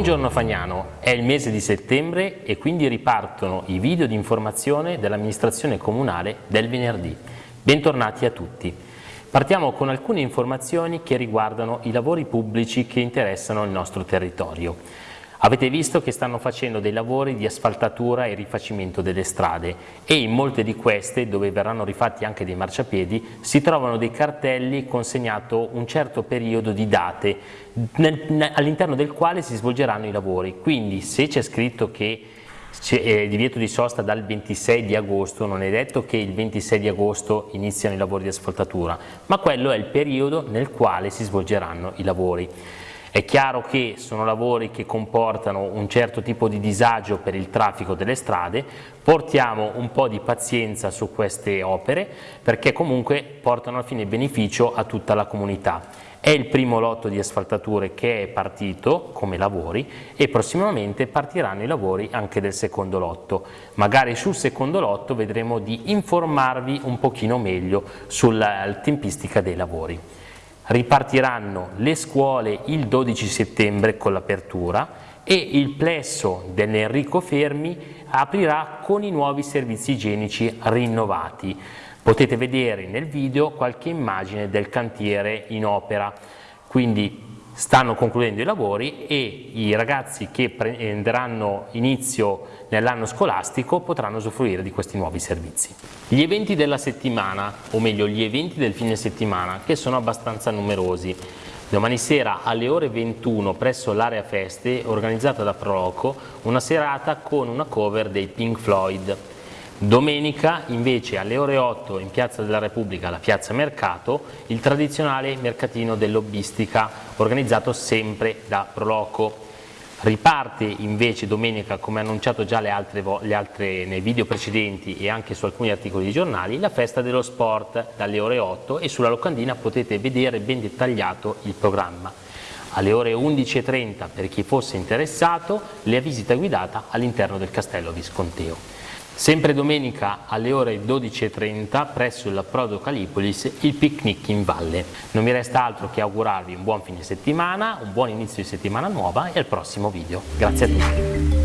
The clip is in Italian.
Buongiorno Fagnano, è il mese di settembre e quindi ripartono i video di informazione dell'amministrazione comunale del venerdì. Bentornati a tutti. Partiamo con alcune informazioni che riguardano i lavori pubblici che interessano il nostro territorio. Avete visto che stanno facendo dei lavori di asfaltatura e rifacimento delle strade e in molte di queste, dove verranno rifatti anche dei marciapiedi, si trovano dei cartelli consegnato un certo periodo di date all'interno del quale si svolgeranno i lavori. Quindi se c'è scritto che c'è eh, divieto di sosta dal 26 di agosto, non è detto che il 26 di agosto iniziano i lavori di asfaltatura, ma quello è il periodo nel quale si svolgeranno i lavori. È chiaro che sono lavori che comportano un certo tipo di disagio per il traffico delle strade, portiamo un po' di pazienza su queste opere perché comunque portano alla fine beneficio a tutta la comunità. È il primo lotto di asfaltature che è partito come lavori e prossimamente partiranno i lavori anche del secondo lotto. Magari sul secondo lotto vedremo di informarvi un pochino meglio sulla tempistica dei lavori. Ripartiranno le scuole il 12 settembre con l'apertura e il plesso dell'Enrico Fermi aprirà con i nuovi servizi igienici rinnovati. Potete vedere nel video qualche immagine del cantiere in opera, quindi stanno concludendo i lavori e i ragazzi che prenderanno inizio nell'anno scolastico potranno usufruire di questi nuovi servizi. Gli eventi della settimana, o meglio gli eventi del fine settimana, che sono abbastanza numerosi. Domani sera alle ore 21 presso l'area feste, organizzata da Proloco, una serata con una cover dei Pink Floyd. Domenica invece alle ore 8 in Piazza della Repubblica, la Piazza Mercato, il tradizionale mercatino dell'Obbistica organizzato sempre da Proloco. Riparte invece domenica, come annunciato già le altre, le altre, nei video precedenti e anche su alcuni articoli di giornali, la festa dello sport dalle ore 8 e sulla locandina potete vedere ben dettagliato il programma. Alle ore 11.30 per chi fosse interessato, la visita guidata all'interno del Castello Visconteo. Sempre domenica alle ore 12.30 presso il Prodo Calipolis il picnic in valle. Non mi resta altro che augurarvi un buon fine settimana, un buon inizio di settimana nuova e al prossimo video. Grazie a tutti.